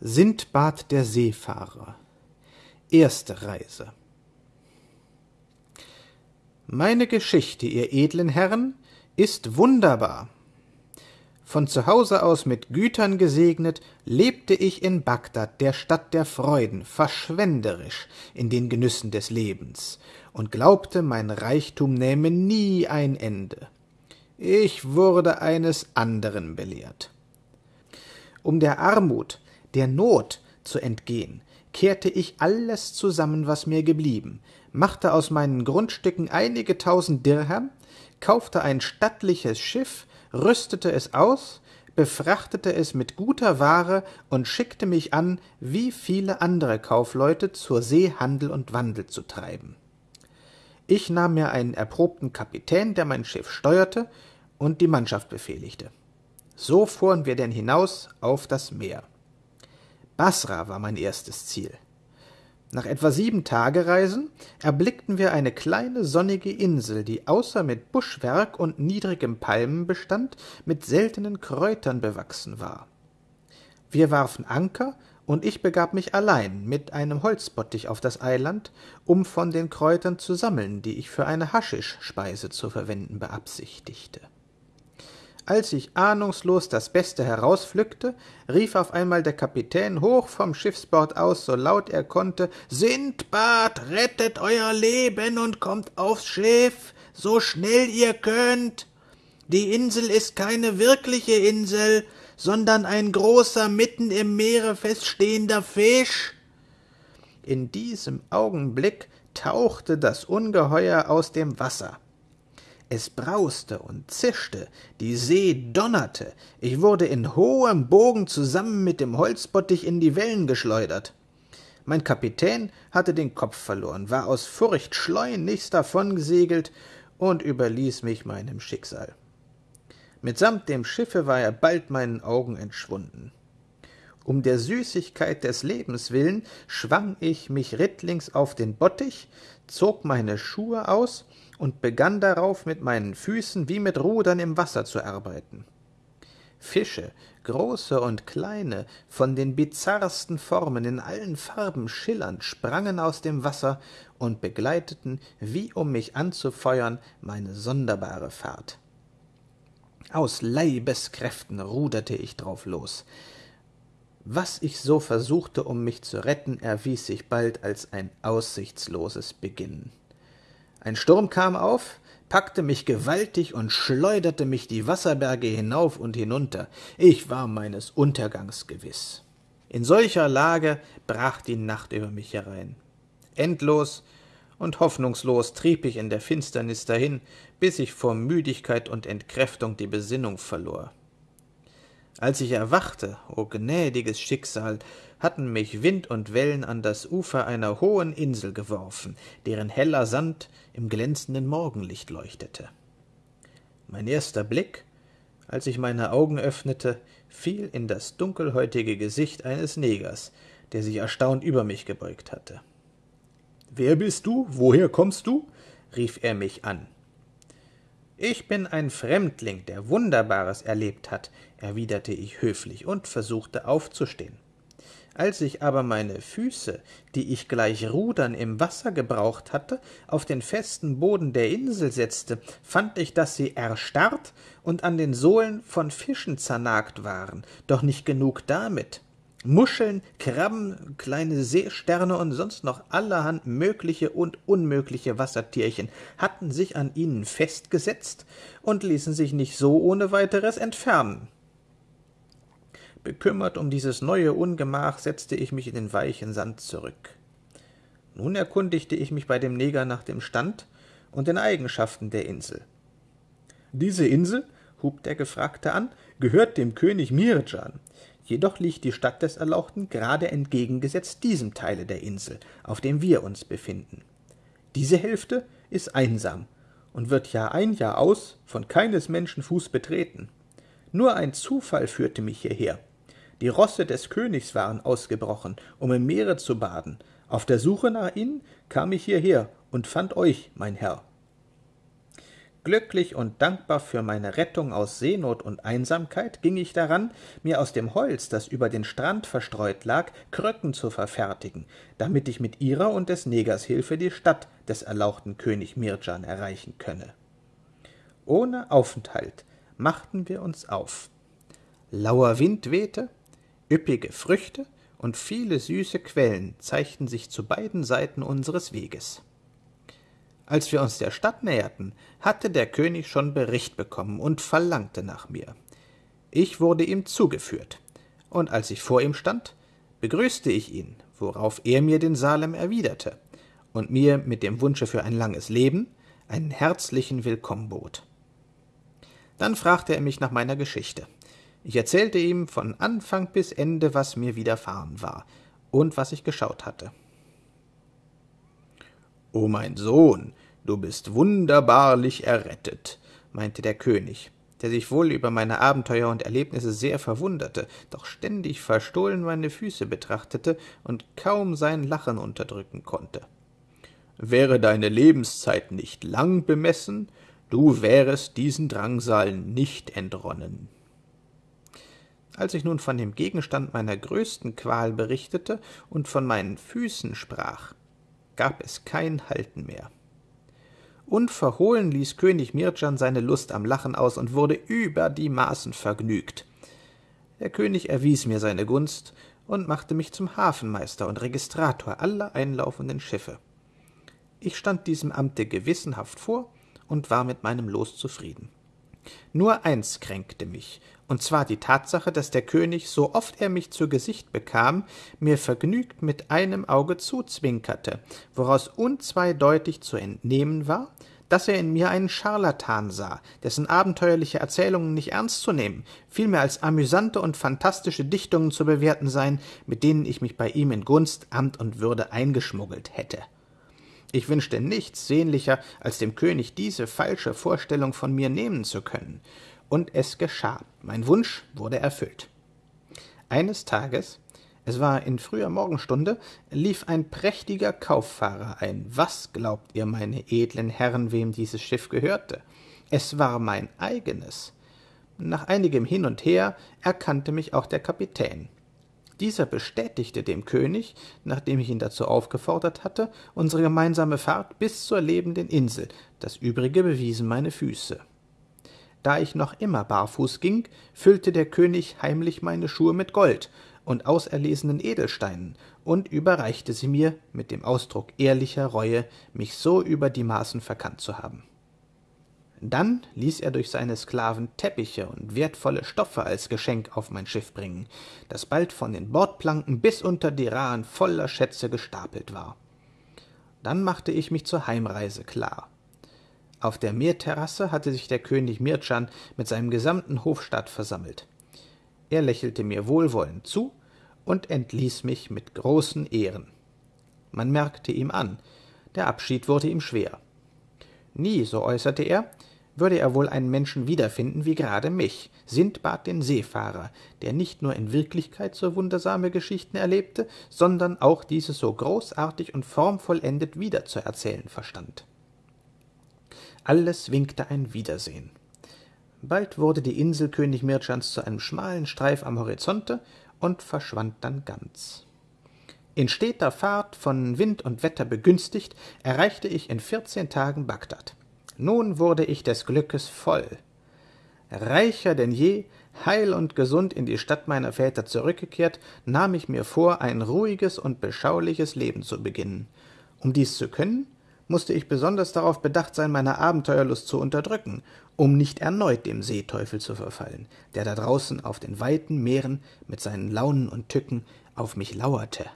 Sindbad der Seefahrer Erste Reise Meine Geschichte, ihr edlen Herren, ist wunderbar. Von zu Hause aus mit Gütern gesegnet, lebte ich in Bagdad, der Stadt der Freuden, verschwenderisch in den Genüssen des Lebens und glaubte, mein Reichtum nähme nie ein Ende. Ich wurde eines anderen belehrt. Um der Armut, der Not zu entgehen, kehrte ich alles zusammen, was mir geblieben, machte aus meinen Grundstücken einige tausend Dirham, kaufte ein stattliches Schiff, rüstete es aus, befrachtete es mit guter Ware und schickte mich an, wie viele andere Kaufleute zur See Handel und Wandel zu treiben. Ich nahm mir einen erprobten Kapitän, der mein Schiff steuerte und die Mannschaft befehligte. So fuhren wir denn hinaus auf das Meer. Basra war mein erstes Ziel. Nach etwa sieben Tagereisen erblickten wir eine kleine sonnige Insel, die außer mit Buschwerk und niedrigem Palmenbestand mit seltenen Kräutern bewachsen war. Wir warfen Anker, und ich begab mich allein mit einem Holzbottich auf das Eiland, um von den Kräutern zu sammeln, die ich für eine Haschischspeise zu verwenden beabsichtigte. Als ich ahnungslos das Beste herauspflückte, rief auf einmal der Kapitän hoch vom Schiffsbord aus, so laut er konnte Sindbad, rettet euer Leben und kommt aufs Schiff, so schnell ihr könnt. Die Insel ist keine wirkliche Insel, sondern ein großer, mitten im Meere feststehender Fisch. In diesem Augenblick tauchte das Ungeheuer aus dem Wasser. Es brauste und zischte, die See donnerte, ich wurde in hohem Bogen zusammen mit dem Holzbottich in die Wellen geschleudert. Mein Kapitän hatte den Kopf verloren, war aus Furcht schleunigst davongesegelt und überließ mich meinem Schicksal. Mitsamt dem Schiffe war er bald meinen Augen entschwunden. Um der Süßigkeit des Lebens willen schwang ich mich rittlings auf den Bottich, zog meine Schuhe aus und begann darauf mit meinen Füßen wie mit Rudern im Wasser zu arbeiten. Fische, große und kleine, von den bizarrsten Formen in allen Farben schillernd, sprangen aus dem Wasser und begleiteten, wie um mich anzufeuern, meine sonderbare Fahrt. Aus Leibeskräften ruderte ich drauf los. Was ich so versuchte, um mich zu retten, erwies sich bald als ein aussichtsloses Beginnen. Ein Sturm kam auf, packte mich gewaltig und schleuderte mich die Wasserberge hinauf und hinunter. Ich war meines Untergangs gewiss. In solcher Lage brach die Nacht über mich herein. Endlos und hoffnungslos trieb ich in der Finsternis dahin, bis ich vor Müdigkeit und Entkräftung die Besinnung verlor. Als ich erwachte, o gnädiges Schicksal, hatten mich Wind und Wellen an das Ufer einer hohen Insel geworfen, deren heller Sand im glänzenden Morgenlicht leuchtete. Mein erster Blick, als ich meine Augen öffnete, fiel in das dunkelhäutige Gesicht eines Negers, der sich erstaunt über mich gebeugt hatte. Wer bist du? Woher kommst du? rief er mich an. Ich bin ein Fremdling, der Wunderbares erlebt hat, erwiderte ich höflich und versuchte aufzustehen. Als ich aber meine Füße, die ich gleich Rudern im Wasser gebraucht hatte, auf den festen Boden der Insel setzte, fand ich, dass sie erstarrt und an den Sohlen von Fischen zernagt waren, doch nicht genug damit. Muscheln, Krabben, kleine Seesterne und sonst noch allerhand mögliche und unmögliche Wassertierchen hatten sich an ihnen festgesetzt und ließen sich nicht so ohne weiteres entfernen. Bekümmert um dieses neue Ungemach setzte ich mich in den weichen Sand zurück. Nun erkundigte ich mich bei dem Neger nach dem Stand und den Eigenschaften der Insel. Diese Insel, hub der Gefragte an, gehört dem König Mirjan, Jedoch liegt die Stadt des Erlauchten gerade entgegengesetzt diesem Teile der Insel, auf dem wir uns befinden. Diese Hälfte ist einsam und wird Jahr ein Jahr aus von keines Menschen Fuß betreten. Nur ein Zufall führte mich hierher. Die Rosse des Königs waren ausgebrochen, um im Meere zu baden. Auf der Suche nach ihnen kam ich hierher und fand euch, mein Herr. Glücklich und dankbar für meine Rettung aus Seenot und Einsamkeit ging ich daran, mir aus dem Holz, das über den Strand verstreut lag, Kröcken zu verfertigen, damit ich mit ihrer und des Negers Hilfe die Stadt des erlauchten König Mirjan erreichen könne. Ohne Aufenthalt machten wir uns auf. Lauer Wind wehte, üppige Früchte und viele süße Quellen zeigten sich zu beiden Seiten unseres Weges. Als wir uns der Stadt näherten, hatte der König schon Bericht bekommen und verlangte nach mir. Ich wurde ihm zugeführt, und als ich vor ihm stand, begrüßte ich ihn, worauf er mir den Salem erwiderte und mir mit dem Wunsche für ein langes Leben einen herzlichen Willkommen bot. Dann fragte er mich nach meiner Geschichte. Ich erzählte ihm von Anfang bis Ende, was mir widerfahren war und was ich geschaut hatte. O mein Sohn, du bist wunderbarlich errettet, meinte der König, der sich wohl über meine Abenteuer und Erlebnisse sehr verwunderte, doch ständig verstohlen meine Füße betrachtete und kaum sein Lachen unterdrücken konnte. Wäre deine Lebenszeit nicht lang bemessen, du wärest diesen Drangsalen nicht entronnen. Als ich nun von dem Gegenstand meiner größten Qual berichtete und von meinen Füßen sprach, gab es kein Halten mehr. Unverhohlen ließ König Mirjan seine Lust am Lachen aus und wurde über die Maßen vergnügt. Der König erwies mir seine Gunst und machte mich zum Hafenmeister und Registrator aller einlaufenden Schiffe. Ich stand diesem Amte gewissenhaft vor und war mit meinem Los zufrieden. Nur eins kränkte mich, und zwar die Tatsache, dass der König, so oft er mich zu Gesicht bekam, mir vergnügt mit einem Auge zuzwinkerte, woraus unzweideutig zu entnehmen war, dass er in mir einen Scharlatan sah, dessen abenteuerliche Erzählungen nicht ernst zu nehmen, vielmehr als amüsante und fantastische Dichtungen zu bewerten seien, mit denen ich mich bei ihm in Gunst, Amt und Würde eingeschmuggelt hätte. Ich wünschte nichts sehnlicher, als dem König diese falsche Vorstellung von mir nehmen zu können. Und es geschah. Mein Wunsch wurde erfüllt. Eines Tages, es war in früher Morgenstunde, lief ein prächtiger Kauffahrer ein. Was glaubt ihr, meine edlen Herren, wem dieses Schiff gehörte? Es war mein eigenes. Nach einigem Hin und Her erkannte mich auch der Kapitän. Dieser bestätigte dem König, nachdem ich ihn dazu aufgefordert hatte, unsere gemeinsame Fahrt bis zur lebenden Insel, das übrige bewiesen meine Füße. Da ich noch immer barfuß ging, füllte der König heimlich meine Schuhe mit Gold und auserlesenen Edelsteinen und überreichte sie mir mit dem Ausdruck ehrlicher Reue, mich so über die Maßen verkannt zu haben. Dann ließ er durch seine Sklaven Teppiche und wertvolle Stoffe als Geschenk auf mein Schiff bringen, das bald von den Bordplanken bis unter die Rahen voller Schätze gestapelt war. Dann machte ich mich zur Heimreise klar. Auf der Meerterrasse hatte sich der König Mirchan mit seinem gesamten Hofstaat versammelt. Er lächelte mir wohlwollend zu und entließ mich mit großen Ehren. Man merkte ihm an, der Abschied wurde ihm schwer. Nie, so äußerte er, würde er wohl einen Menschen wiederfinden wie gerade mich, Sindbad den Seefahrer, der nicht nur in Wirklichkeit so wundersame Geschichten erlebte, sondern auch diese so großartig und formvollendet wiederzuerzählen verstand. Alles winkte ein Wiedersehen. Bald wurde die Insel König Mirchans zu einem schmalen Streif am Horizonte und verschwand dann ganz. In steter Fahrt, von Wind und Wetter begünstigt, erreichte ich in vierzehn Tagen Bagdad. Nun wurde ich des Glückes voll. Reicher denn je, heil und gesund in die Stadt meiner Väter zurückgekehrt, nahm ich mir vor, ein ruhiges und beschauliches Leben zu beginnen. Um dies zu können, musste ich besonders darauf bedacht sein, meine Abenteuerlust zu unterdrücken, um nicht erneut dem Seeteufel zu verfallen, der da draußen auf den weiten Meeren mit seinen Launen und Tücken auf mich lauerte.